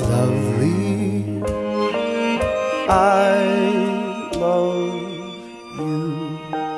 lovely. I love you.